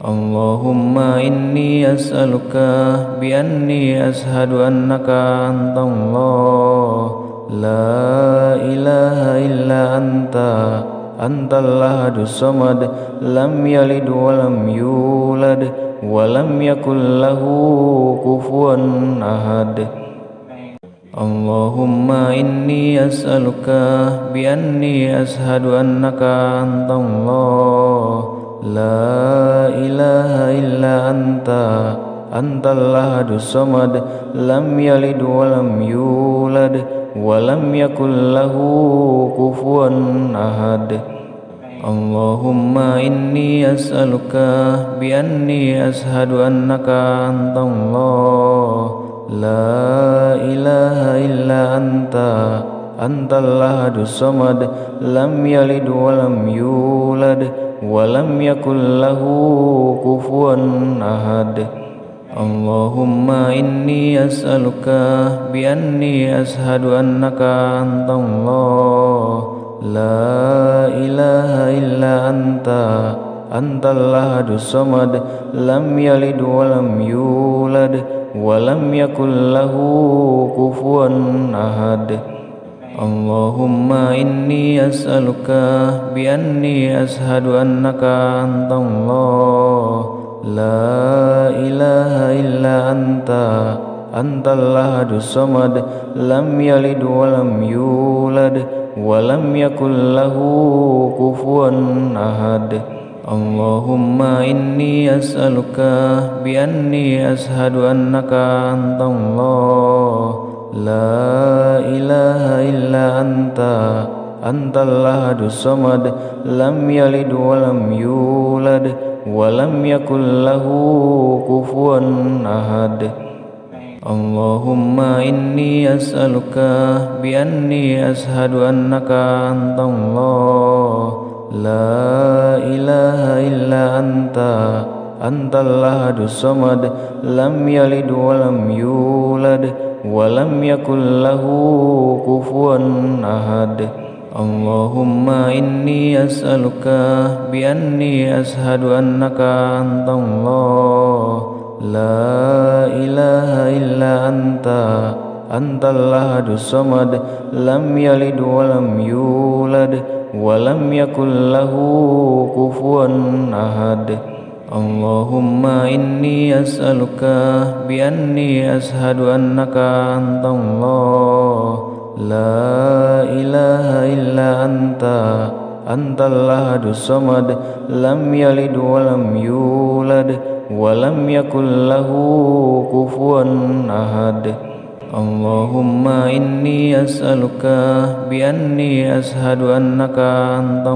Allahumma inni as'aluka bi anni ashadu annaka anta Allah La ilaha illa anta Anta lahadu dusamad Lam yalid wa lam yulad Wa lam yakul lahu kufuan ahad Allahumma inni as'aluka bi anni ashadu annaka anta Allah لا إله إلا أنت أنت الأحد الصمد لم يلد ولم يولد ولم يكن له كفوا أحد اللهم إني أسألك بأني أشهد أنك أنت الله لا إله إلا أنت أنت الأحد الصمد لم يلد ولم يولد ولم يكن له كفوا أحد اللهم إني أسألك بأني أشهد أنك أنت الله لا إله إلا أنت أنت الأحد الصمد لم يلد ولم يولد ولم يكن له كفوا أحد Allahumma inni as'aluka bi anni ashadu annaka antallah La ilaha illa anta Antallah adusamad Lam yalid walam yulad Walam yakullahu kufuan ahad Allahumma inni as'aluka Bi anni ashadu annaka antallah La ilaha illa anta Antallah dusamad Lam yalid walam yulad Walam yakullahu kufuan ahad Allahumma inni as'aluka Bi anni ashadu annaka antallah La ilaha illa anta Antallah dusamad Lam yalid walam yulad ولم يكن له كفوا أحد اللهم إني أسألك بأني أشهد أنك أنت الله لا إله إلا أنت أنت الأحد الصمد لم يلد ولم يولد ولم يكن له كفوا أحد Allahumma inni as'aluka bi anni ashadu annaka anta la ilaha illa anta anta Allah adu samad lam walam yulad walam yakullahu kufuan ahad Allahumma inni as'aluka bi anni ashadu annaka anta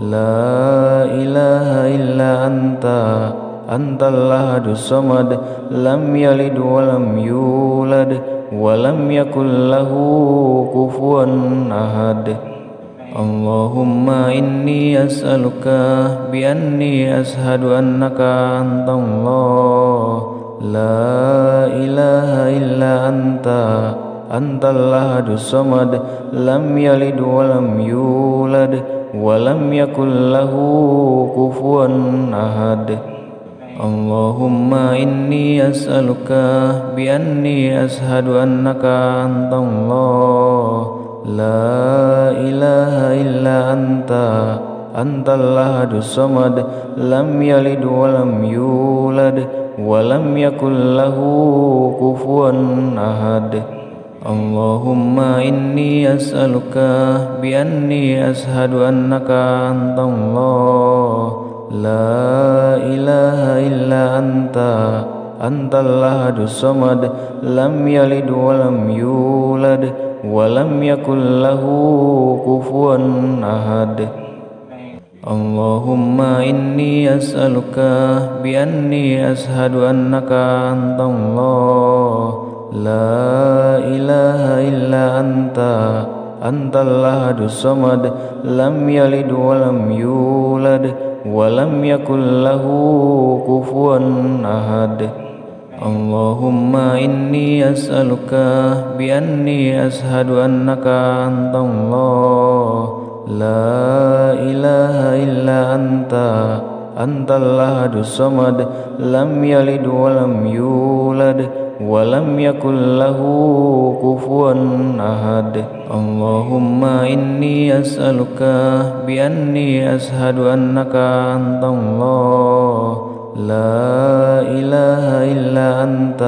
La ilaha illa anta Anta lahadu somad Lam yalid walam yulad Walam yakullahu kufuan ahad Allahumma inni as'aluka Bi anni ashadu annaka anta Allah La ilaha illa anta Anta lahadu somad Lam yalid walam yulad ولم يكن له كفوا أحد اللهم إني أسألك بأني أشهد أنك أنت الله لا إله إلا أنت أنت اللهد الصمد لم يلد ولم يولد ولم يكن له كفوا أحد Allahumma inni as'aluka bi anni ashadu annaka antallah la ilaha illa anta antallah samad lam yalid wa lam yulad wa lam yakul lahu kufuwan ahad Allahumma inni as'aluka bi anni ashadu annaka antallah لا إله إلا أنت أنت الأحد الصمد لم يلد ولم يولد ولم يكن له كفوا أحد اللهم إني أسألك بأني أشهد أنك أنت الله لا إله إلا أنت أنت الأحد الصمد لم يلد ولم يولد ولم يكن له كفوا أحد اللهم إني أسألك بأني أشهد أنك أنت الله لا إله إلا أنت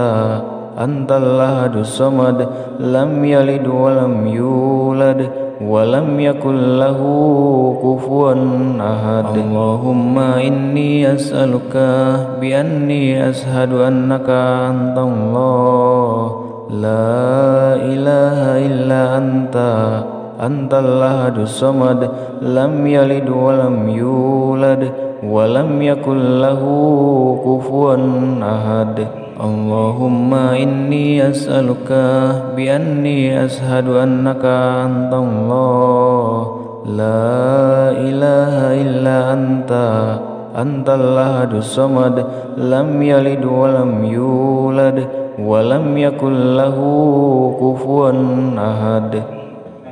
أنت الأحد الصمد لم يلد ولم يولد ولم يكن له كفوا أحد اللهم إني أسألك بأني أشهد أنك أنت الله لا إله إلا أنت أنت الأحد الصمد لم يلد ولم يولد ولم يكن له كفوا أحد Allahumma inni as'aluka bi anni ashadu annaka antallah La ilaha illa anta Antallah samad Lam yalid walam yulad Walam yakullahu kufuan ahad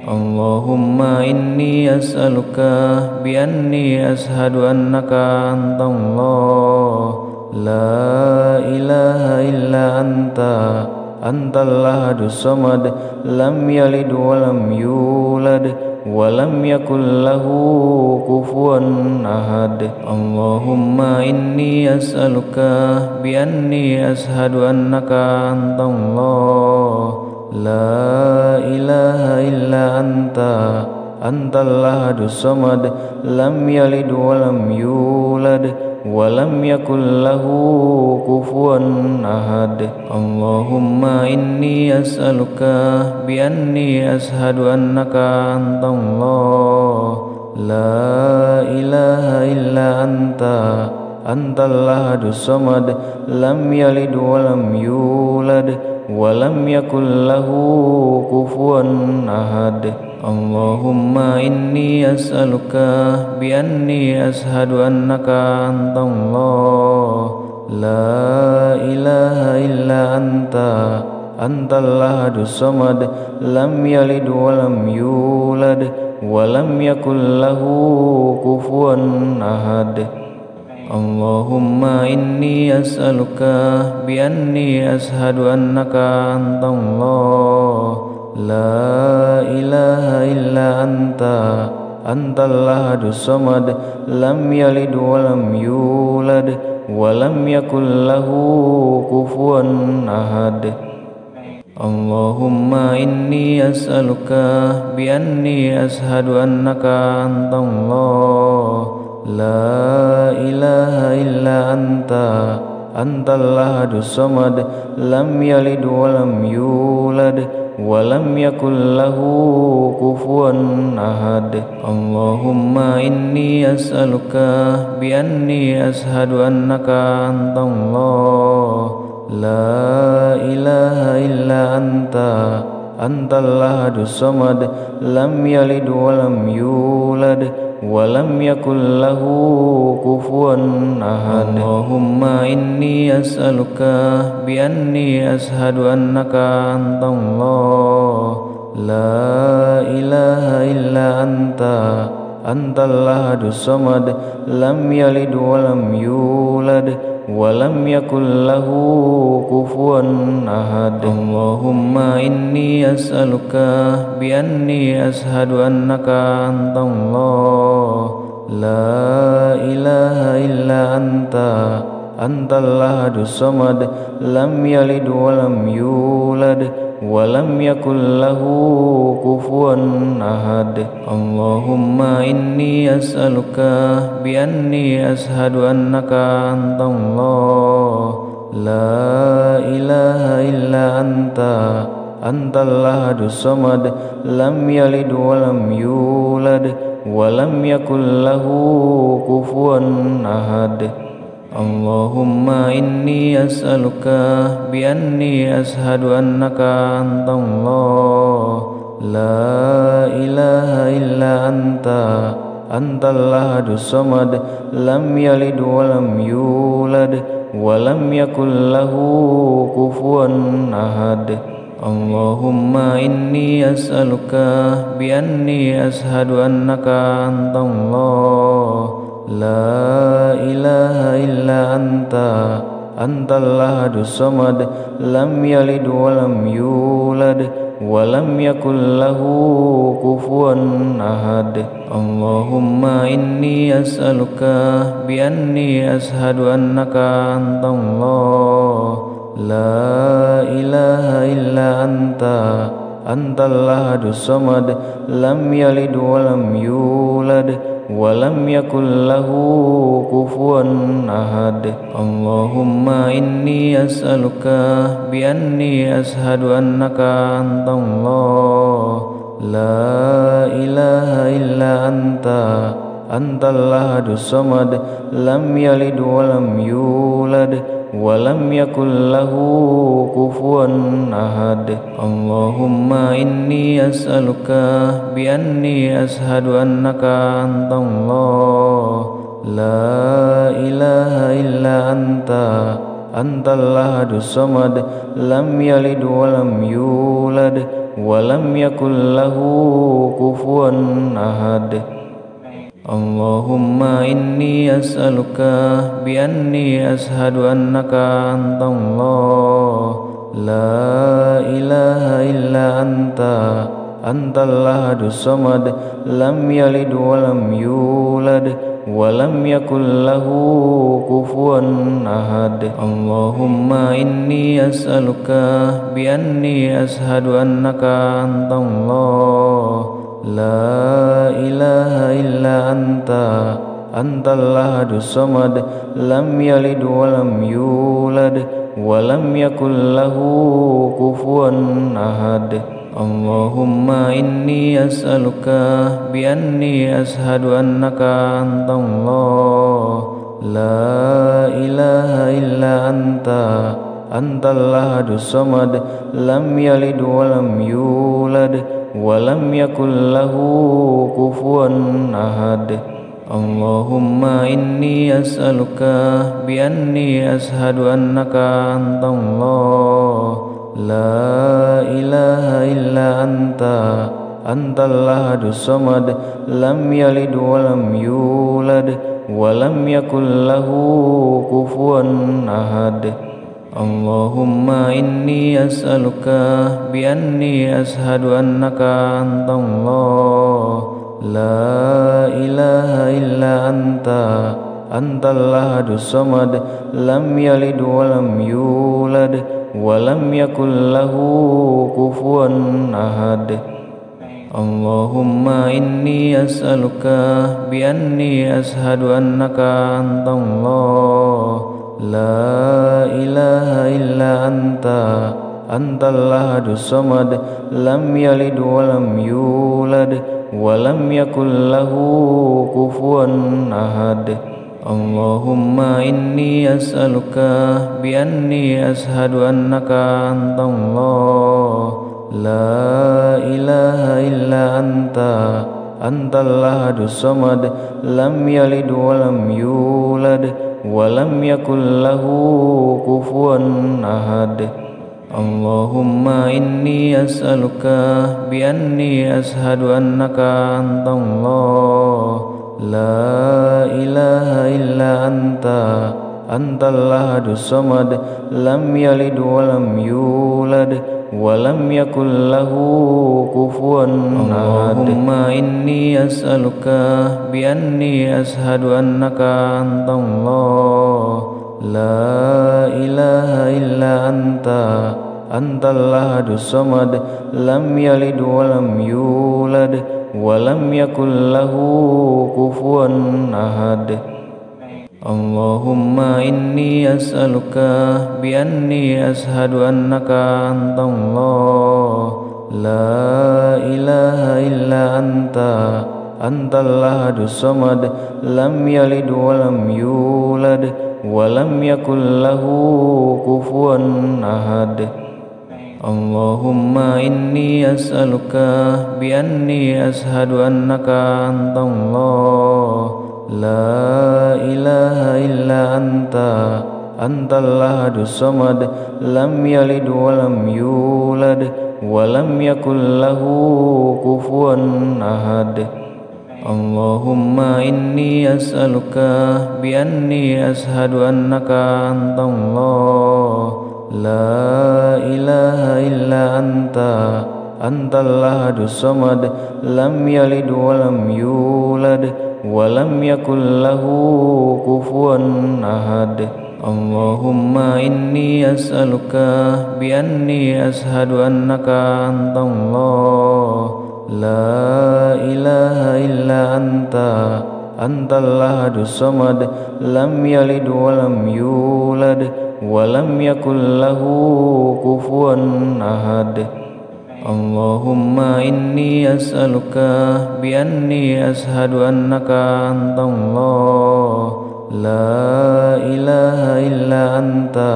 Allahumma inni as'aluka bi anni ashadu annaka antallah La ilaha illa anta Antallah dusamad Lam yalid walam yulad Walam yakullahu kufuan ahad Allahumma inni as'aluka Bi anni ashadu annaka antallah La ilaha illa anta Antallah dusamad Lam yalid walam yulad ولم يكن له كفوا أحد اللهم إني أسألك بأني أشهد أنك أنت الله لا إله إلا أنت أنت الأحد الصمد لم يلد ولم يولد ولم يكن له كفوا أحد Allahumma inni as'aluka bi anni ashadu annaka antallah La ilaha illa anta Antallah adusamad Lam yalid walam yulad Walam yakullahu kufuan ahad Allahumma inni as'aluka Bi anni ashadu annaka antallah La ilaha illa anta Antallah dusamad Lam yalid walam yulad Walam yakullahu kufuan ahad Allahumma inni as'aluka Bi anni ashadu annaka antallah La ilaha illa anta Antallah dusamad Lam yalid walam yulad ولم يكن له كفوا أحد اللهم إني أسألك بأني أشهد أنك أنت الله لا إله إلا أنت أنت الأحد الصمد لم يلد ولم يولد ولم يكن له كفوا أحد اللهم إني أسألك بأني أشهد أنك أنت الله لا إله إلا أنت أنت الأحد الصمد لم يلد ولم يولد ولم يكن له كفوا أحد اللهم إني أسألك بأني أشهد أنك أنت الله لا إله إلا أنت أنت الأحد الصمد لم يلد ولم يولد ولم يكن له كفوا أحد اللهم إني أسألك بأني أشهد أنك أنت الله لا إله إلا أنت أنت الأحد الصمد لم يلد ولم يولد ولم يكن له كفوا أحد Allahumma inni as'aluka bi anni ashadu annaka antallah la ilaha illa anta antallah samad lam yalid wa lam yulad wa lam yakul lahu ahad Allahumma inni as'aluka bi anni ashadu annaka antallah La ilaha illa anta Antallah dusamad Lam yalid walam yulad Walam yakullahu kufuan ahad Allahumma inni as'aluka Bi anni ashadu annaka antallah La ilaha illa anta Antallah dusamad Lam yalid walam yulad ولم يكن له كفوا أحد اللهم إني أسألك بأني أشهد أنك أنت الله لا إله إلا أنت أنت الأحد الصمد لم يلد ولم يولد ولم يكن له كفوا أحد اللهم إني أسألك بأني أشهد أنك أنت الله لا إله إلا أنت أنت الأحد الصمد لم يلد ولم يولد ولم يكن له كفوا أحد Allahumma inni as'aluka bi anni ashadu annaka antallah La ilaha illa anta Antallah adusamad Lam yalid walam yulad Walam yakullahu kufuan ahad Allahumma inni as'aluka Bi anni ashadu annaka antallah La ilaha illa anta Antallah dusamad Lam yalid walam yulad Walam yakullahu kufuan ahad Allahumma inni as'aluka Bi anni ashadu annaka antallah La ilaha illa anta Antallah dusamad Lam yalid walam yulad ولم يكن له كفوا أحد اللهم إني أسألك بأني أشهد أنك أنت الله لا إله إلا أنت أنت الأحد الصمد لم يلد ولم يولد ولم يكن له كفوا أحد Allahumma inni as'aluka bi anni ashadu annaka anta Allah La ilaha illa anta Antallah dusamad Lam yalid walam yulad Walam yakullahu kufuan ahad Allahumma inni as'aluka Bi anni ashadu annaka anta Allah La ilaha illa anta Antallah dusamad Lam yalid walam yulad Walam yakullahu kufuan ahad Allahumma inni as'aluka Bi anni ashadu annaka allah. La ilaha illa anta Antallah dusamad Lam yalid walam yulad ولم يكن له كفوا أحد اللهم إني أسألك بأني أشهد أنك أنت الله لا إله إلا أنت أنت الأحد الصمد لم يلد ولم يولد ولم يكن له كفوا أحد اللهم إني أسألك بأني أشهد أنك أنت الله لا إله إلا أنت أنت الأحد الصمد لم يلد ولم يولد ولم يكن له كفوا أحد Allahumma inni as'aluka bi anni ashadu annaka anta Allah La ilaha illa anta Anta Allah dusamad Lam yalid wa lam yulad Wa lam yakul lahu kufuan ahad Allahumma inni as'aluka bi anni ashadu annaka anta Allah La ilaha illa anta Antallah dusamad Lam yalid walam yulad Walam yakullahu kufuan ahad Allahumma inni as'aluka Bi anni ashadu annaka allah. La ilaha illa anta Antallah dusamad Lam yalid walam yulad ولم يكن له كفوا أحد اللهم إني أسألك بأني أشهد أنك أنت الله لا إله إلا أنت أنت الأحد الصمد لم يلد ولم يولد ولم يكن له كفوا أحد Allahumma inni as'aluka bi anni ashadu annaka antallah la ilaha illa anta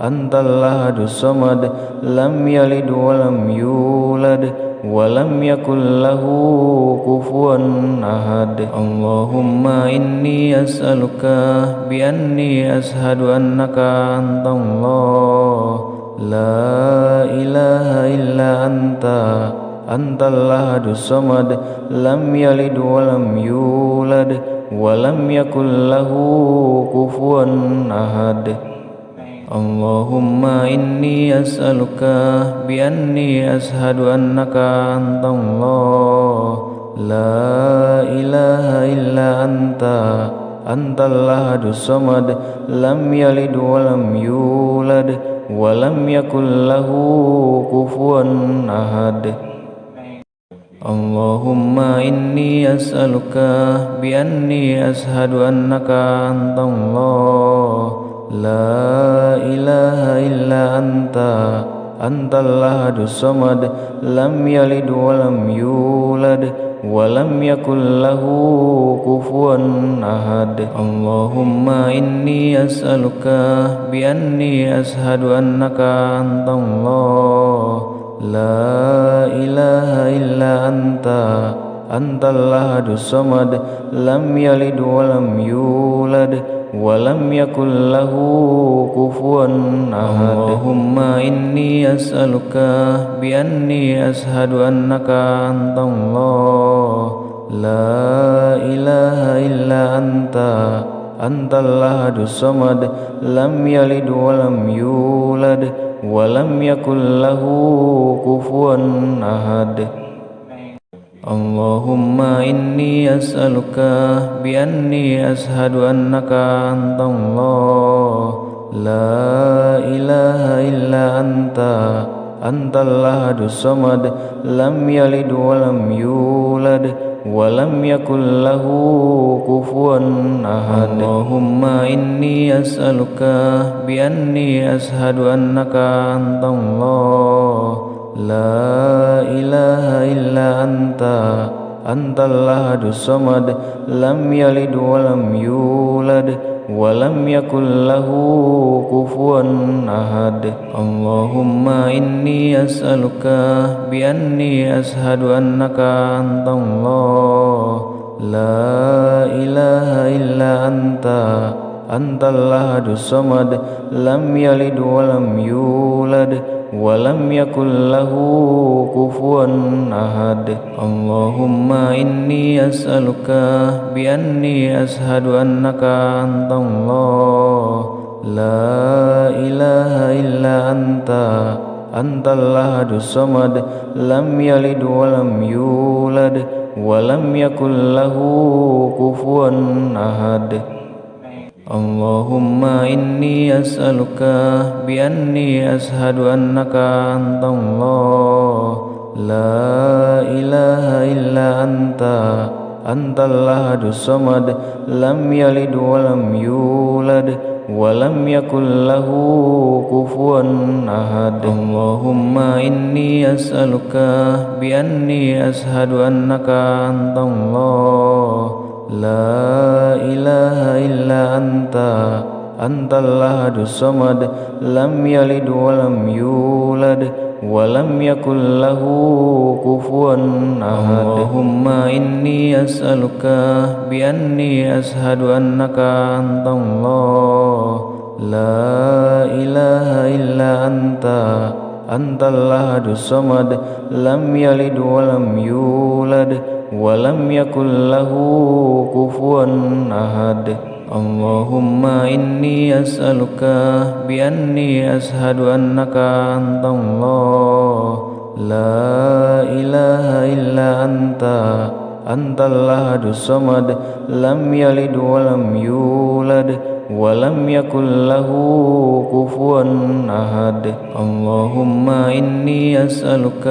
antallah samad lam yalid wa lam yulad wa lam yakul lahu kufuwan ahad Allahumma inni as'aluka bi anni ashadu annaka antallah لا إله إلا أنت أنت الأحد الصمد لم يلد ولم يولد ولم يكن له كفوا أحد اللهم إني أسألك بأني أشهد أنك أنت الله لا إله إلا أنت أنت الأحد الصمد لم يلد ولم يولد ولم يكن له كفوا أحد اللهم إني أسألك بأني أشهد أنك أنت الله لا إله إلا أنت أنت الأحد الصمد لم يلد ولم يولد ولم يكن له كفوا أحد اللهم إني أسألك بأني أشهد أنك أنت الله لا إله إلا أنت أنت الأحد الصمد لم يلد ولم يولد ولم يكن له كفوا أحد اللهم إني أسألك بأني أشهد أنك أنت الله لا إله إلا أنت أنت الأحد الصمد لم يلد ولم يولد ولم يكن له كفوا أحد Allahumma inni as'aluka bi anni ashadu annaka anta Allah La ilaha illa anta Anta lahadu dusamad Lam yalid walam yulad Walam yakul lahu kufuan ahad Allahumma inni as'aluka Bi anni ashadu annaka anta Allah La ilaha illa anta Antallah dusamad Lam yalid lam yulad Walam yakullahu kufuan ahad Allahumma inni as'aluka Bi anni ashadu annaka antallah La ilaha illa anta Antallah dusamad Lam yalid lam yulad ولم يكن له كفوا أحد اللهم إني أسألك بأني أشهد أنك أنت الله لا إله إلا أنت أنت الأحد الصمد لم يلد ولم يولد ولم يكن له كفوا أحد Allahumma inni as'aluka bi anni ashadu annaka antallah La ilaha illa anta Antallah adusamad Lam yalid walam yulad Walam yakullahu kufuan ahad Allahumma inni as'aluka Bi anni ashadu annaka antallah لا إله إلا أنت أنت الأحد الصمد لم يلد ولم يولد ولم يكن له كفوا أحد اللهم إني أسألك بأني أشهد أنك أنت الله لا إله إلا أنت أنت الأحد الصمد لم يلد ولم يولد ولم يكن له كفوا أحد اللهم إني أسألك بأني أشهد أنك أنت الله لا إله إلا أنت أنت الأحد الصمد لم يلد ولم يولد ولم يكن له كفوا أحد اللهم إني أسألك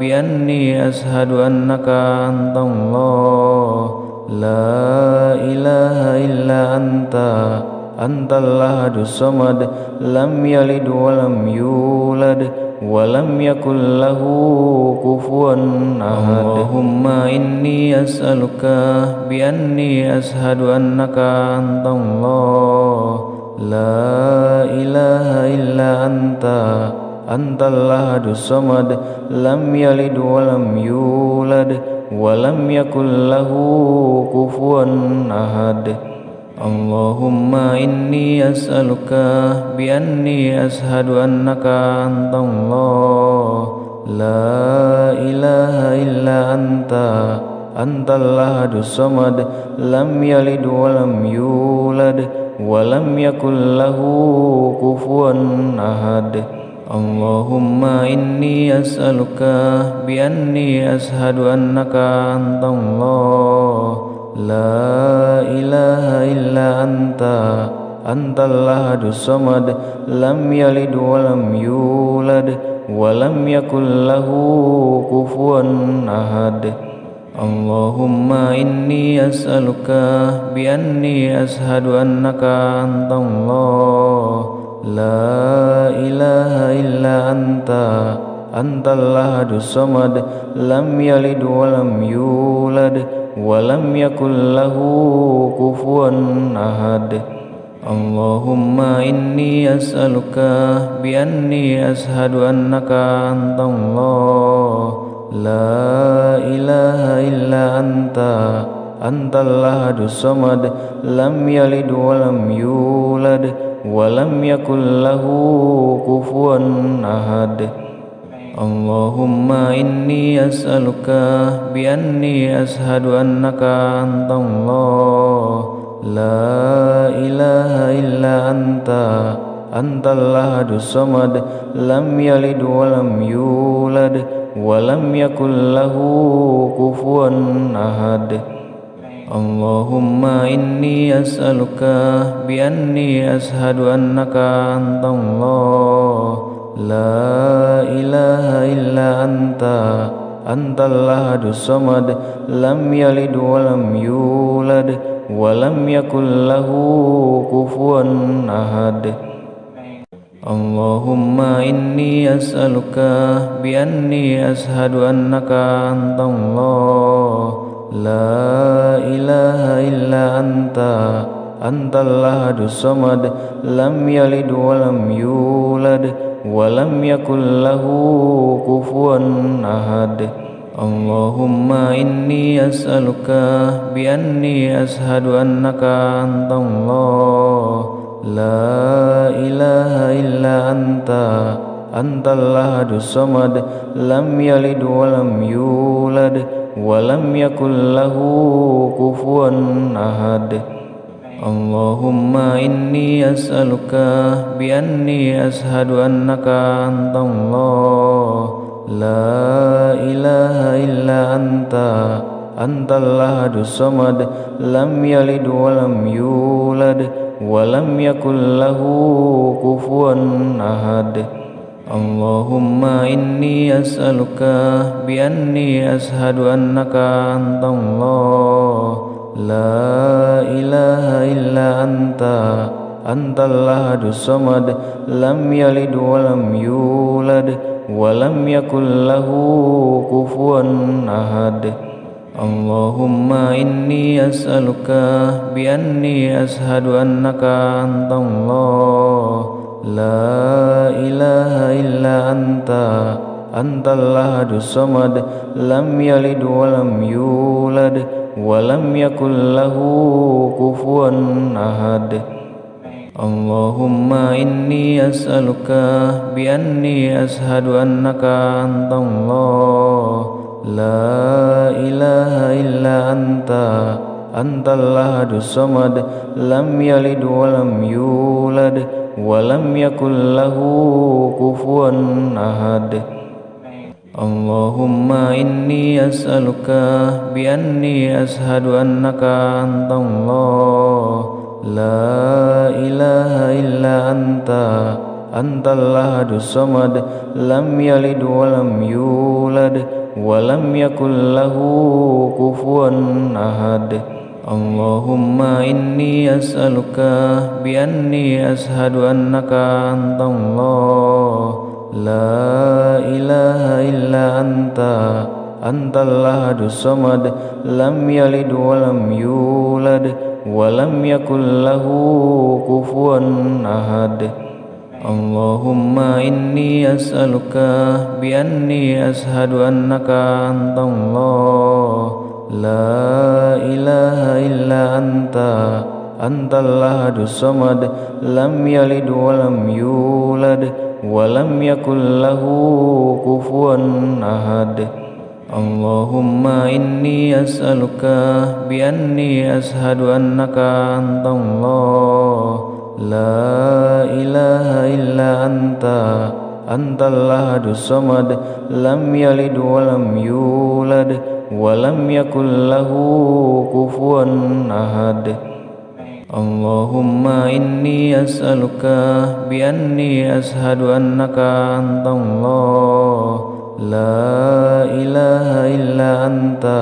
بأني أشهد أنك أنت الله لا إله إلا أنت أنت الأحد الصمد لم يلد ولم يولد ولم يكن له كفوا أحد اللهم إني أسألك بأني أشهد أنك أنت الله لا إله إلا أنت أنت الأحد الصمد لم يلد ولم يولد ولم يكن له كفوا أحد Allahumma inni as'aluka bi anni ashadu annaka antallah La ilaha illa anta Antallah samad Lam yalid walam yulad Walam yakullahu kufuan ahad Allahumma inni as'aluka bi anni ashadu annaka antallah La ilaha illa anta Antallah dusamad Lam yalid walam yulad Walam yakullahu kufuan ahad Allahumma inni as'aluka Bi anni ashadu annaka antallah La ilaha illa anta Antallah dusamad Lam yalid walam yulad ولم يكن له كفوا أحد اللهم إني أسألك بأني أشهد أنك أنت الله لا إله إلا أنت أنت الأحد الصمد لم يلد ولم يولد ولم يكن له كفوا أحد Allahumma inni as'aluka bi anni ashadu annaka anta Allah La ilaha illa anta Anta lahadu samad Lam yalid wa lam yulad Wa lam yakul lahu kufuan ahad Allahumma inni as'aluka bi anni ashadu annaka anta Allah لا إله إلا أنت أنت الأحد الصمد لم يلد ولم يولد ولم يكن له كفوا أحد اللهم إني أسألك بأني أشهد أنك أنت الله لا إله إلا أنت أنت الأحد الصمد لم يلد ولم يولد ولم يكن له كفوا أحد اللهم إني أسألك بأني أشهد أنك أنت الله لا إله إلا أنت أنت الأحد الصمد لم يلد ولم يولد ولم يكن له كفوا أحد Allahumma inni as'aluka bi anni ashadu annaka antallah la ilaha illa anta antallah samad lam yalid wa lam yulad wa lam yakul lahu ahad Allahumma inni as'aluka bi anni ashadu annaka antallah لا إله إلا أنت أنت الأحد الصمد لم يلد ولم يولد ولم يكن له كفوا أحد اللهم إني أسألك بأني أشهد أنك أنت الله لا إله إلا أنت أنت الأحد الصمد لم يلد ولم يولد walam yakul lahu kufuan ahad Allahumma inni as'aluka bi anni ashadu annaka la ilaha illa anta anta Allah adu samad lam walam yulad kufuan ahad Allahumma inni as'aluka bi anni ashadu annaka anta Allah La ilaha illa anta Anta lahadu dusamad Lam yalid wa lam yulad Wa lam yakul lahu kufuan ahad Allahumma inni as'aluka bi anni ashadu annaka anta Allah لا إله إلا أنت أنت الأحد الصمد لم يلد ولم يولد ولم يكن له كفوا أحد اللهم إني أسألك بأني أشهد أنك أنت الله لا إله إلا أنت أنت اللهد الصمد لم يلد ولم يولد ولم يكن له كفوا أحد اللهم إني أسألك بأني أشهد أنك أنت الله لا إله إلا أنت أنت اللهد الصمد لم يلد ولم يولد ولم يكن له كفوا أحد Allahumma inni as'aluka bi anni ashadu annaka anta Allah La ilaha illa anta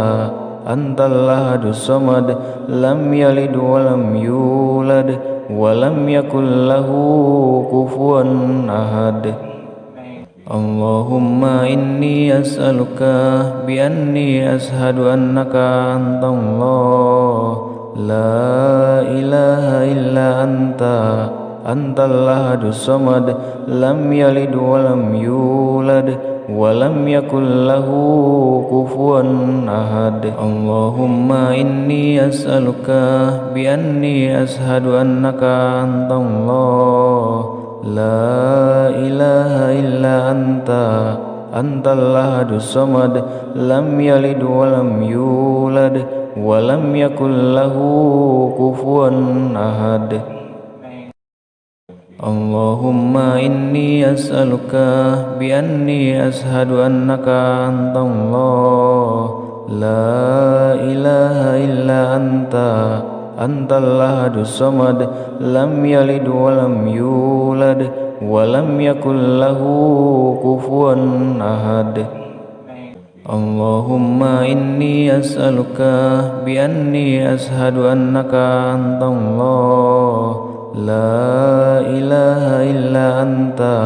Anta Allah dusamad Lam yalid wa lam yulad Wa lam yakul lahu kufuan ahad Allahumma inni as'aluka bi anni ashadu annaka anta Allah La ilaha illa anta Antallah dusamad Lam yalid walam yulad Walam yakullahu kufuan ahad Allahumma inni as'aluka Bi anni ashadu annaka antallah La ilaha illa anta Antallah dusamad Lam yalid walam yulad walam yakul lahu kufuwan ahad Allahumma inni as'aluka bi anni ashadu annaka antallah la ilaha illa anta antallah samad lam yalid walam yulad walam yakul lahu kufuwan ahad Allahumma inni as'aluka bi anni ashadu annaka antallah La ilaha illa anta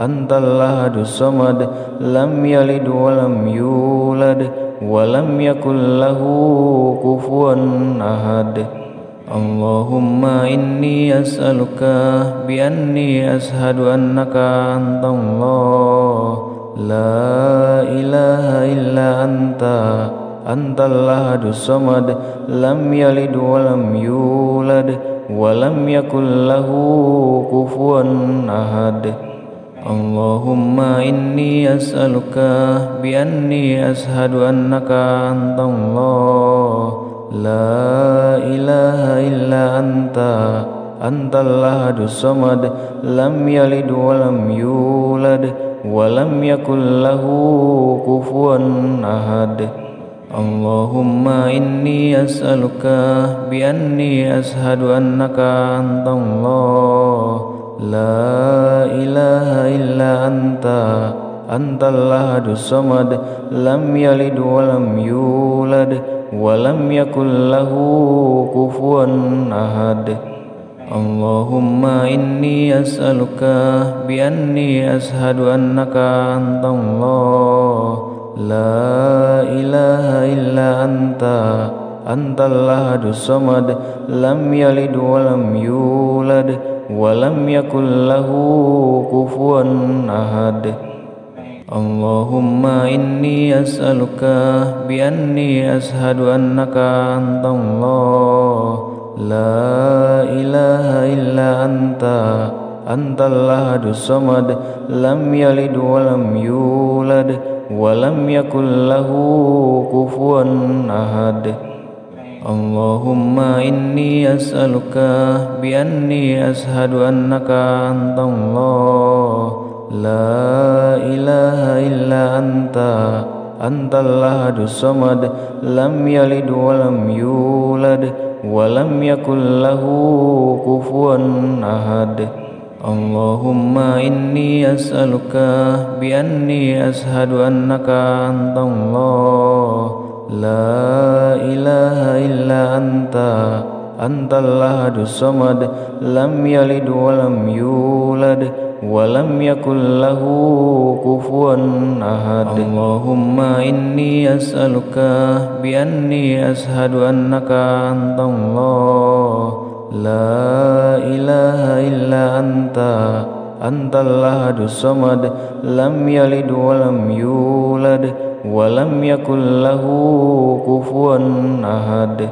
Antallahadu samad Lam yalid walam yulad Walam yakullahu kufuan ahad Allahumma inni as'aluka bi anni ashadu annaka antallah La ilaha illa anta Antallah dusamad Lam yalid walam yulad Walam yakullahu kufuan ahad Allahumma inni as'aluka Bi anni ashadu annaka allah. La ilaha illa anta Antallah dusamad Lam yalid walam yulad ولم يكن له كفوا أحد اللهم إني أسألك بأني أشهد أنك أنت الله لا إله إلا أنت أنت الأحد الصمد لم يلد ولم يولد ولم يكن له كفوا أحد Allahumma inni as'aluka bi anni ashadu annaka antallah La ilaha illa anta Antallah adusamad Lam yalid walam yulad Walam yakullahu kufuan ahad Allahumma inni as'aluka Bi anni ashadu annaka antallah لا إله إلا أنت أنت الأحد الصمد لم يلد ولم يولد ولم يكن له كفوا أحد اللهم إني أسألك بأني أشهد أنك أنت الله لا إله إلا أنت أنت الأحد الصمد لم يلد ولم يولد ولم يكن له كفوا أحد اللهم إني أسألك بأني أشهد أنك أنت الله لا إله إلا أنت أنت الأحد الصمد لم يلد ولم يولد ولم يكن له كفوا أحد اللهم إني أسألك بأني أشهد أنك أنت الله لا إله إلا أنت أنت الأحد الصمد لم يلد ولم يولد ولم يكن له كفوا أحد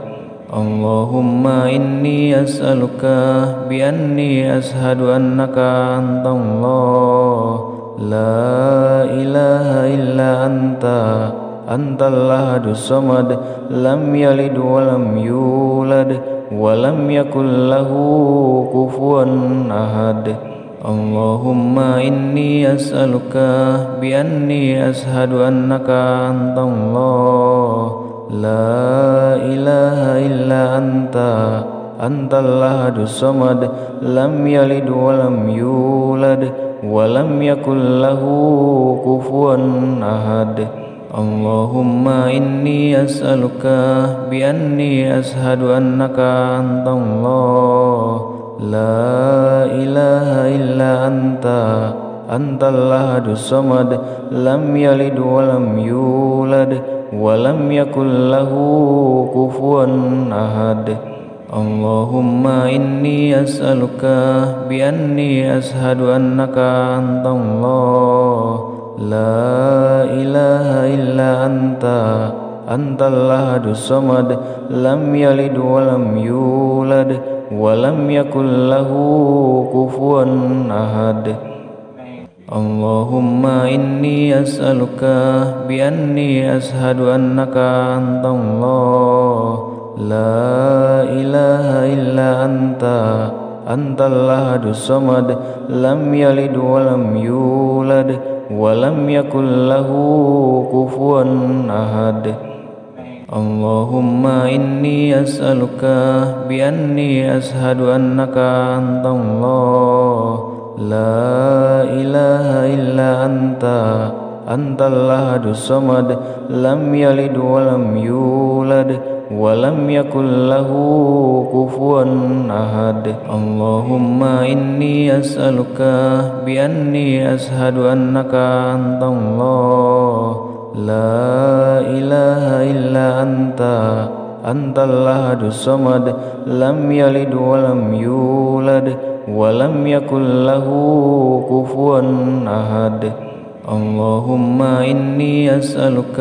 Allahumma inni as'aluka bi anni ashadu annaka antallah La ilaha illa anta Antallah samad Lam yalid wa lam yulad Wa lam yakul lahu kufuan ahad Allahumma inni as'aluka bi anni ashadu annaka antallah لا إله إلا أنت أنت الأحد الصمد لم يلد ولم يولد ولم يكن له كفوا أحد اللهم إني أسألك بأني أشهد أنك أنت الله لا إله إلا أنت أنت الأحد الصمد لم يلد ولم يولد ولم يكن له كفوا أحد اللهم إني أسألك بأني أشهد أنك أنت الله لا إله إلا أنت أنت الأحد الصمد لم يلد ولم يولد ولم يكن له كفوا أحد Allahumma inni as'aluka bi anni ashadu annaka antallah La ilaha illa anta Antallah adusamad Lam yalid walam yulad Walam yakullahu kufuan ahad Allahumma inni as'aluka Bi anni ashadu annaka antallah La ilaha illa anta Antallah dusamad Lam yalid walam yulad Walam yakullahu kufuan ahad Allahumma inni as'aluka Bi anni ashadu annaka allah. La ilaha illa anta Antallah dusamad Lam yalid walam yulad ولم يكن له كفوا أحد اللهم إني أسألك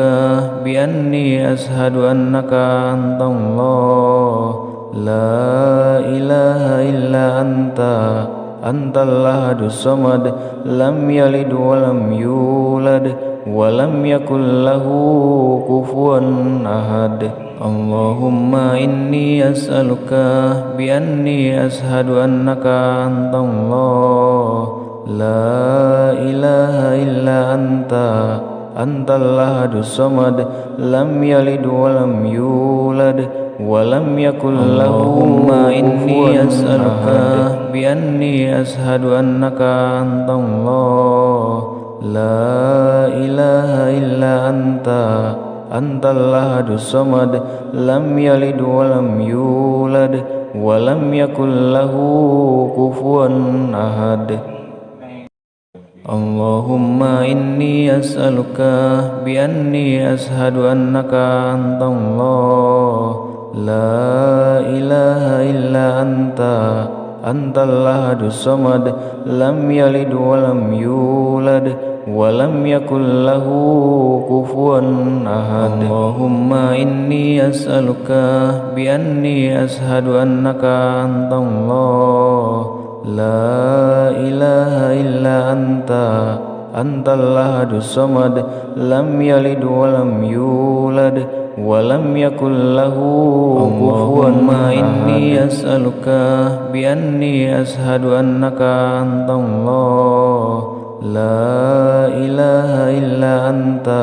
بأني أشهد أنك أنت الله لا إله إلا أنت أنت الأحد الصمد لم يلد ولم يولد ولم يكن له كفوا أحد Allahumma inni as'aluka bi anni ashadu annaka antallah La ilaha illa anta antallahadu samad Lam yalid walam yulad Walam yakullahumma inni as'aluka bi anni ashadu annaka antallah La ilaha illa anta antallah dusamad lam yalid walam yulad walam yakullahu kufuan ahad Allahumma inni as'aluka bi anni ashadu annaka antallah la ilaha illa anta antallah dusamad lam yalid walam yulad ولم يكن له كفوا أحد اللهم إني أسألك بأني أشهد أنك أنت الله لا إله إلا أنت أنت الله الصمد لم يلد ولم يولد ولم يكن له كفوا إني أسألك بأني أشهد أنك أنت الله La ilaha illa anta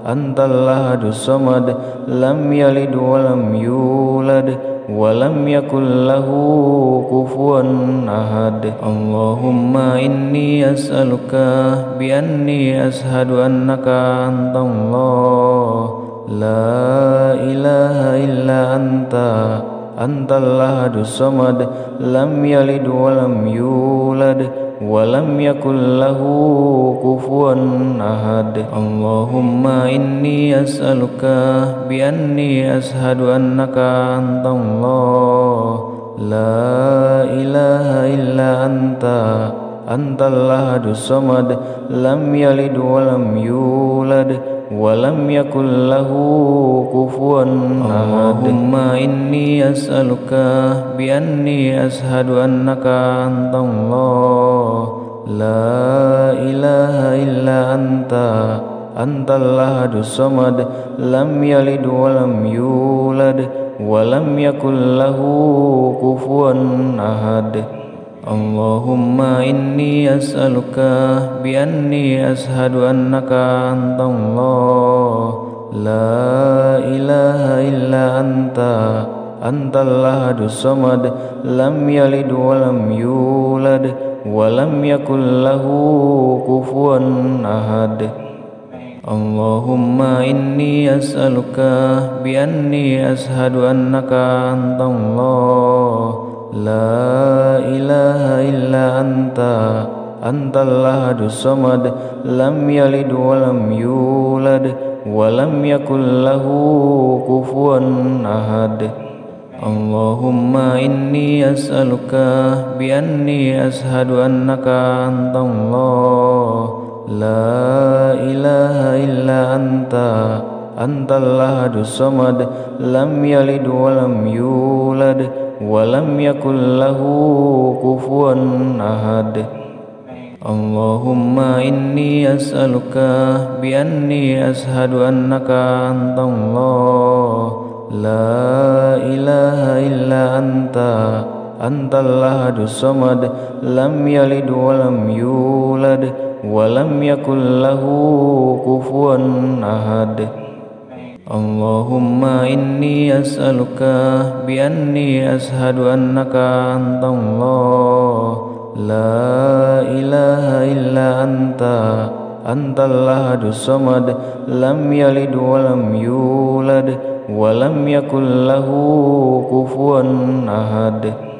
Antallah dusamad Lam yalid walam yulad Walam yakullahu kufuan ahad Allahumma inni as'aluka Bi anni ashadu annaka antallah La ilaha illa anta Antallah dusamad Lam yalid walam yulad ولم يكن له كفوا أحد اللهم إني أسألك بأني أشهد أنك أنت الله لا إله إلا أنت أنت الأحد الصمد لم يلد ولم يولد ولم يكن له كفوا اللهم إني أسألك بأني أشهد أنك أنت الله لا إله إلا أنت أنت الأحد الصمد لم يلد ولم يولد ولم يكن له كفوا أحد Allahumma inni as'aluka bi'anni ashadu annaka Lo La ilaha illa anta Antallah adusamad Lam yalid walam yulad Walam yakullahu kufuan ahad Allahumma inni as'aluka Bi'anni ashadu annaka Lo La ilaha illa anta Antallah dusamad Lam yalid walam yulad Walam yakullahu kufuan ahad Allahumma inni as'aluka Bi anni ashadu annaka antallah La ilaha illa anta Antallah dusamad Lam yalid walam yulad ولم يكن له كفوا أحد اللهم إني أسألك بأني أشهد أنك أنت الله لا إله إلا أنت أنت الأحد الصمد لم يلد ولم يولد ولم يكن له كفوا أحد اللهم إني أسألك بأني أشهد أنك أنت الله لا إله إلا أنت أنت الأحد الصمد لم يلد ولم يولد ولم يكن له كفوا أحد